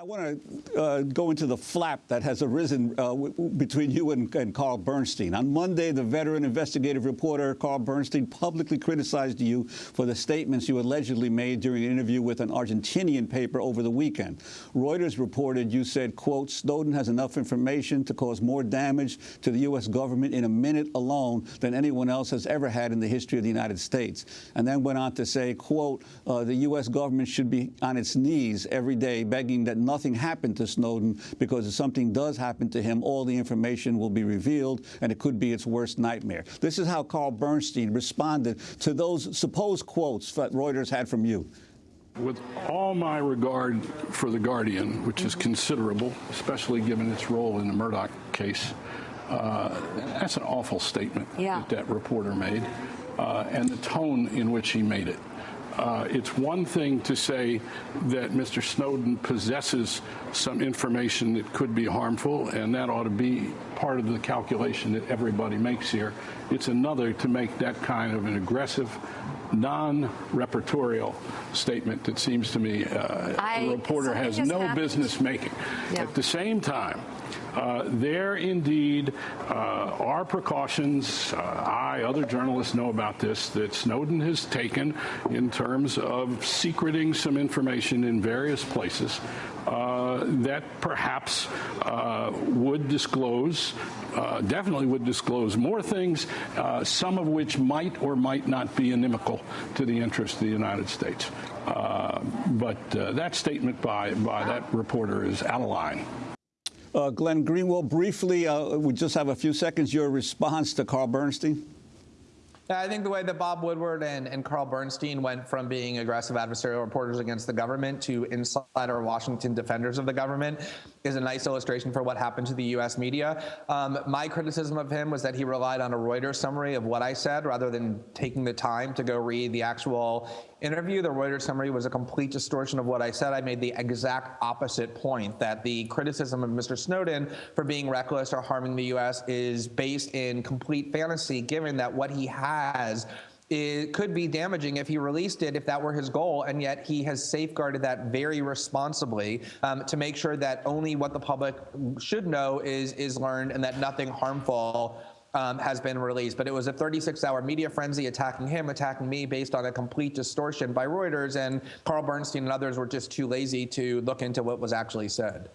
I want to uh, go into the flap that has arisen uh, between you and, and, Carl Bernstein. On Monday, the veteran investigative reporter Carl Bernstein publicly criticized you for the statements you allegedly made during an interview with an Argentinian paper over the weekend. Reuters reported you said, quote, Snowden has enough information to cause more damage to the U.S. government in a minute alone than anyone else has ever had in the history of the United States. And then went on to say, quote, uh, the U.S. government should be on its knees every day begging that nothing happened to Snowden because if something does happen to him, all the information will be revealed and it could be its worst nightmare. This is how Carl Bernstein responded to those supposed quotes that Reuters had from you. With all my regard for The Guardian, which is considerable, especially given its role in the Murdoch case, uh, that's an awful statement yeah. that that reporter made, uh, and the tone in which he made it. Uh, it's one thing to say that Mr. Snowden possesses some information that could be harmful, and that ought to be part of the calculation that everybody makes here. It's another to make that kind of an aggressive, non-repertorial statement that seems to me uh, I, a reporter has no happened. business making. Yeah. At the same time, uh, there indeed uh, are precautions. Uh, I, other journalists know about this, that Snowden has taken in terms of secreting some information in various places uh, that perhaps uh, would disclose, definitely would disclose more things, some of which might or might not be inimical to the interests of the United States. But that statement by, by that reporter is out of line. Uh, Glenn Greenwald, briefly, uh, we just have a few seconds, your response to Carl Bernstein. I think the way that Bob Woodward and, and Carl Bernstein went from being aggressive adversarial reporters against the government to insider Washington defenders of the government is a nice illustration for what happened to the U.S. media. Um, my criticism of him was that he relied on a Reuters summary of what I said rather than taking the time to go read the actual interview. The Reuters summary was a complete distortion of what I said. I made the exact opposite point that the criticism of Mr. Snowden for being reckless or harming the U.S. is based in complete fantasy, given that what he has it could be damaging if he released it if that were his goal, and yet he has safeguarded that very responsibly um, to make sure that only what the public should know is is learned and that nothing harmful um, has been released. But it was a 36-hour media frenzy attacking him, attacking me based on a complete distortion by Reuters, and Carl Bernstein and others were just too lazy to look into what was actually said.